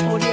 Audio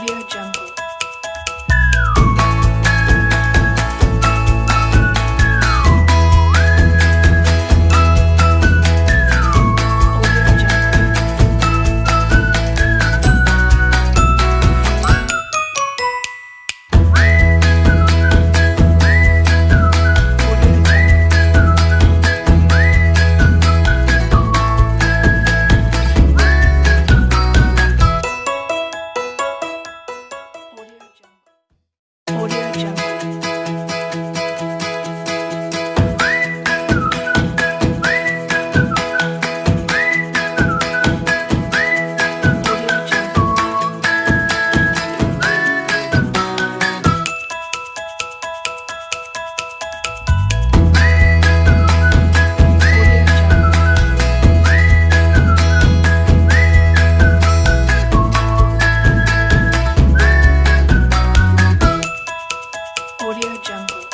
Audio Jungle. down.